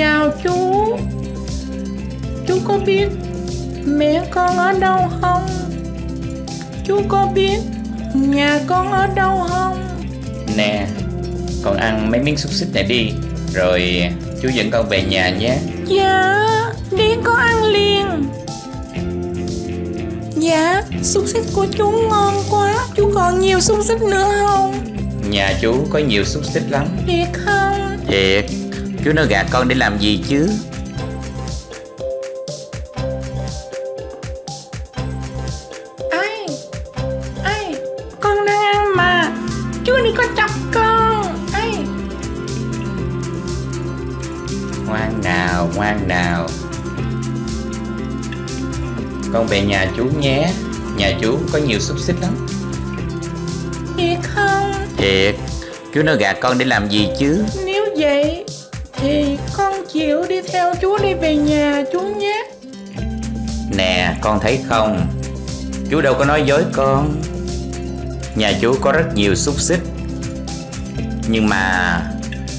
chào chú Chú có biết mẹ con ở đâu không? Chú có biết nhà con ở đâu không? Nè, con ăn mấy miếng xúc xích này đi Rồi chú dẫn con về nhà nhé Dạ, đi có ăn liền Dạ, xúc xích của chú ngon quá Chú còn nhiều xúc xích nữa không? Nhà chú có nhiều xúc xích lắm Thiệt không? Thiệt, chú nó gạt con để làm gì chứ Ai? Ai? Con đang ăn mà Chú đừng có chọc con Ai? Ngoan nào, ngoan nào Con về nhà chú nhé Nhà chú có nhiều xúc xích lắm Thiệt không? Thiệt, chú nó gạt con để làm gì chứ Nếu vậy chú đi về nhà chú nhé. Nè, con thấy không? Chú đâu có nói dối con. Nhà chú có rất nhiều xúc xích. Nhưng mà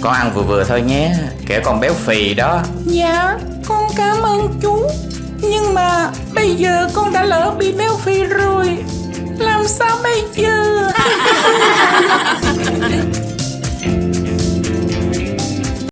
Con ăn vừa vừa thôi nhé Kẻo con béo phì đó. Dạ con cảm ơn chú Nhưng mà bây giờ con đã lỡ bị béo phì rồi. Làm sao bây giờ